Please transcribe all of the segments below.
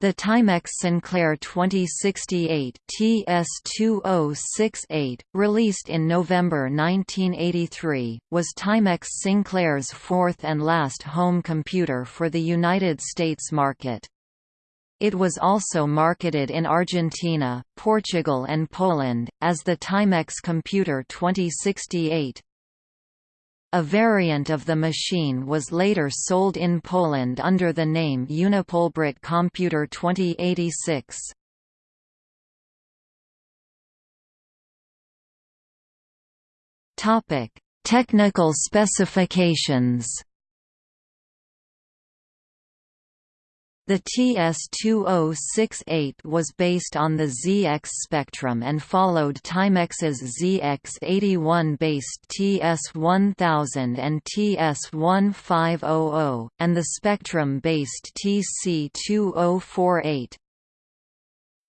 The Timex Sinclair 2068 TS2068, released in November 1983, was Timex Sinclair's fourth and last home computer for the United States market. It was also marketed in Argentina, Portugal and Poland, as the Timex Computer 2068. A variant of the machine was later sold in Poland under the name Unipolbrit Computer 2086. Topic: Technical specifications. The TS-2068 was based on the ZX Spectrum and followed Timex's ZX81-based TS-1000 and TS-1500, and the Spectrum-based TC-2048.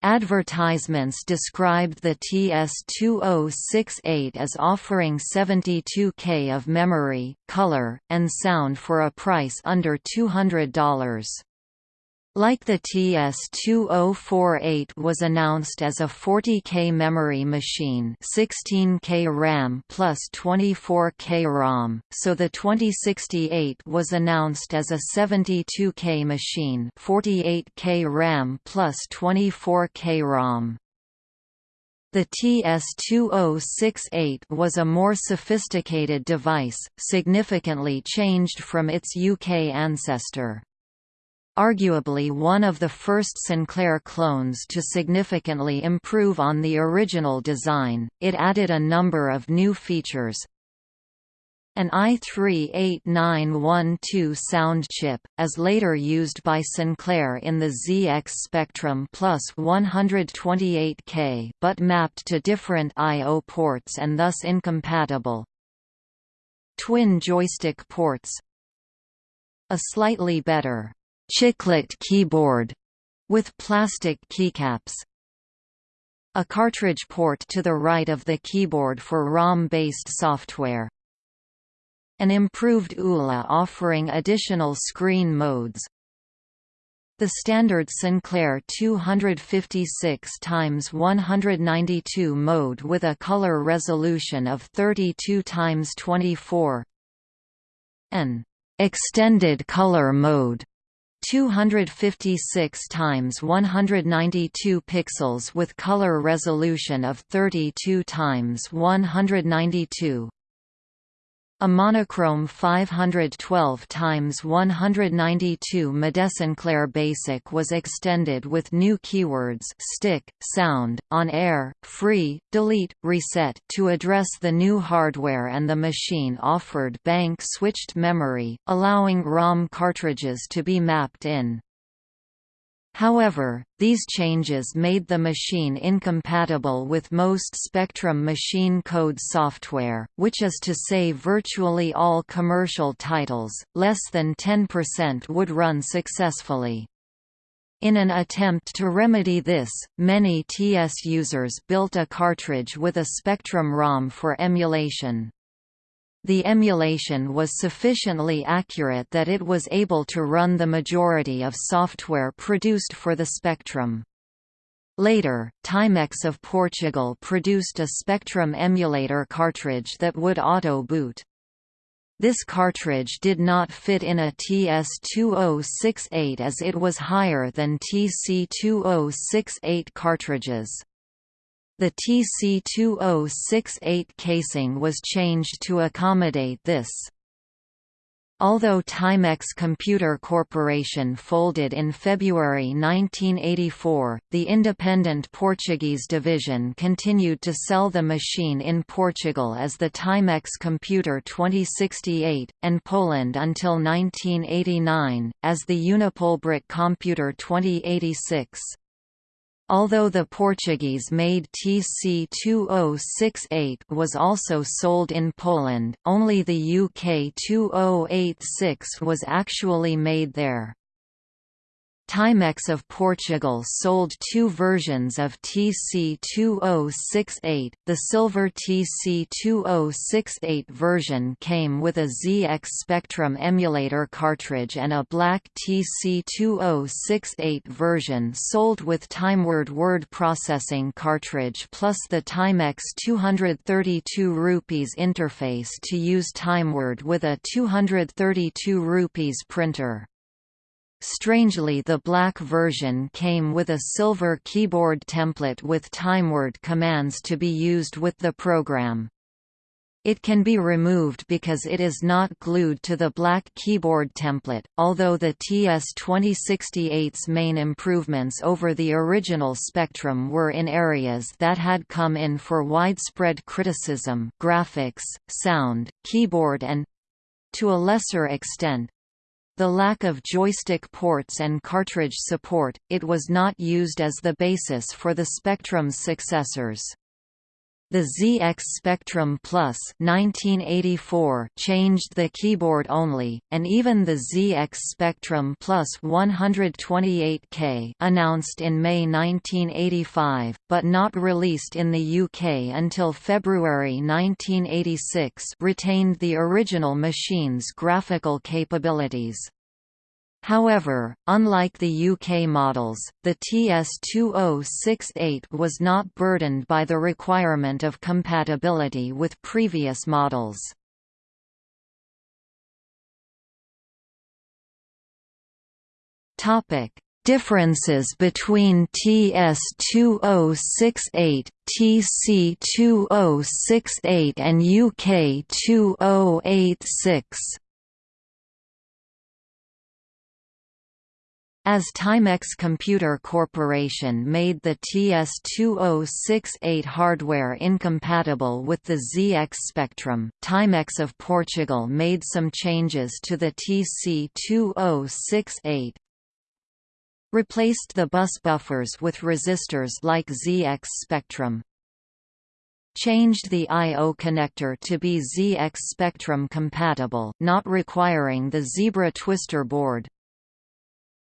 Advertisements described the TS-2068 as offering 72K of memory, color, and sound for a price under $200. Like the TS-2048 was announced as a 40K memory machine 16K RAM plus 24K ROM, so the 2068 was announced as a 72K machine 48K RAM plus 24K ROM. The TS-2068 was a more sophisticated device, significantly changed from its UK ancestor arguably one of the first Sinclair clones to significantly improve on the original design, it added a number of new features. An AY-3-8912 sound chip, as later used by Sinclair in the ZX Spectrum Plus 128K but mapped to different I.O. ports and thus incompatible. Twin joystick ports A slightly better chiclet keyboard with plastic keycaps. A cartridge port to the right of the keyboard for ROM-based software. An improved ULA offering additional screen modes. The standard Sinclair 256 x 192 mode with a color resolution of 32 x 24. An extended color mode 256 times 192 pixels with color resolution of 32 times 192 a monochrome 512 x 192 mode Sinclair Basic was extended with new keywords stick, sound, on err, free, delete, reset to address the new hardware and the machine offered bank switched memory, allowing ROM cartridges to be mapped in. However, these changes made the machine incompatible with most Spectrum machine code software, which is to say virtually all commercial titles, less than 10% would run successfully. In an attempt to remedy this, many TS users built a cartridge with a Spectrum ROM for emulation. The emulation was sufficiently accurate that it was able to run the majority of software produced for the Spectrum. Later, Timex of Portugal produced a Spectrum emulator cartridge that would auto-boot. This cartridge did not fit in a TS2068 as it was higher than TC2068 cartridges. The TC2068 casing was changed to accommodate this. Although Timex Computer Corporation folded in February 1984, the independent Portuguese division continued to sell the machine in Portugal as the Timex Computer 2068, and Poland until 1989, as the Unipolbrit Computer 2086. Although the Portuguese-made TC2068 was also sold in Poland, only the UK 2086 was actually made there. Timex of Portugal sold two versions of TC2068. The silver TC2068 version came with a ZX Spectrum emulator cartridge and a black TC2068 version sold with Timeword word processing cartridge plus the Timex 232 rupees interface to use Timeword with a 232 rupees printer. Strangely the black version came with a silver keyboard template with timeword commands to be used with the program. It can be removed because it is not glued to the black keyboard template, although the TS-2068's main improvements over the original Spectrum were in areas that had come in for widespread criticism graphics, sound, keyboard and—to a lesser extent, the lack of joystick ports and cartridge support, it was not used as the basis for the Spectrum's successors. The ZX Spectrum Plus 1984 changed the keyboard only, and even the ZX Spectrum Plus 128K announced in May 1985, but not released in the UK until February 1986 retained the original machine's graphical capabilities. However, unlike the UK models, the TS2068 was not burdened by the requirement of compatibility with previous models. Differences between TS2068, TC2068 and UK2086 As Timex Computer Corporation made the TS2068 hardware incompatible with the ZX Spectrum, Timex of Portugal made some changes to the TC2068. Replaced the bus buffers with resistors like ZX Spectrum. Changed the I.O. connector to be ZX Spectrum compatible, not requiring the Zebra twister board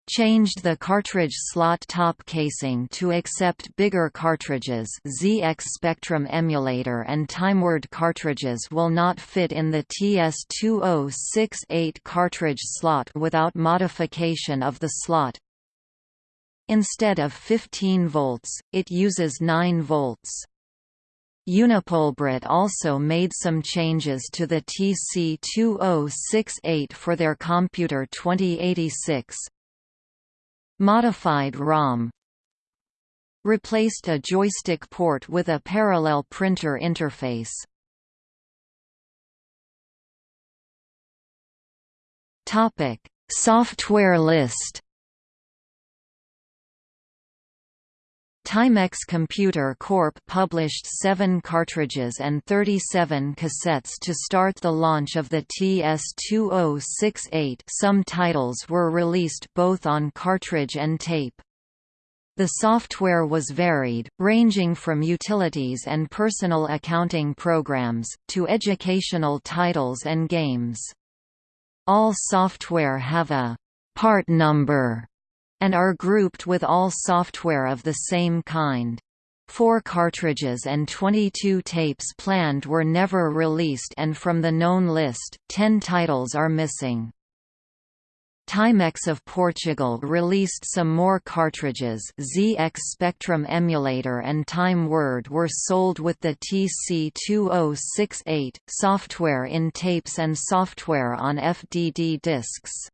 changed the cartridge slot top casing to accept bigger cartridges ZX Spectrum emulator and Timeword cartridges will not fit in the TS2068 cartridge slot without modification of the slot. Instead of 15 volts, it uses 9 volts. Unipolbrit also made some changes to the TC2068 for their Computer 2086, Modified ROM. Replaced a joystick port with a parallel printer interface. Topic: Software list Timex Computer Corp. published seven cartridges and 37 cassettes to start the launch of the TS-2068 some titles were released both on cartridge and tape. The software was varied, ranging from utilities and personal accounting programs, to educational titles and games. All software have a «part number» and are grouped with all software of the same kind. Four cartridges and 22 tapes planned were never released and from the known list, 10 titles are missing. Timex of Portugal released some more cartridges ZX Spectrum Emulator and Time Word were sold with the TC2068, software in tapes and software on FDD discs.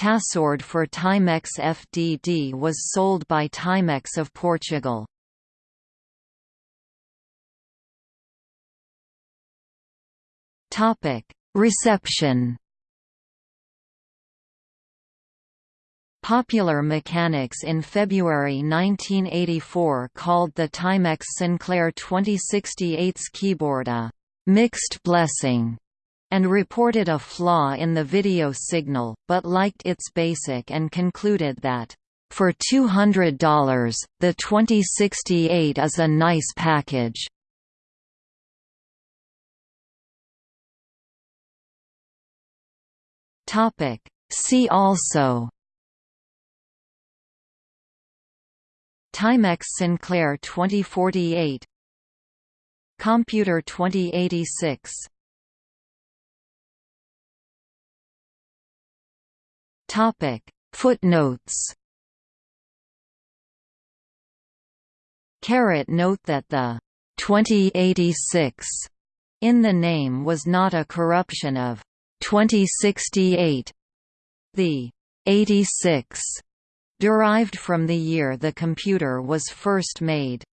Tasword for Timex FDD was sold by Timex of Portugal. Reception Popular Mechanics in February 1984 called the Timex Sinclair 2068's keyboard a «mixed blessing» and reported a flaw in the video signal, but liked its basic and concluded that, "...for $200, the 2068 is a nice package." See also. Timex Sinclair 2048 Computer 2086 Topic Footnotes Caret note that the 2086 in the name was not a corruption of 2068. The 86 derived from the year the computer was first made.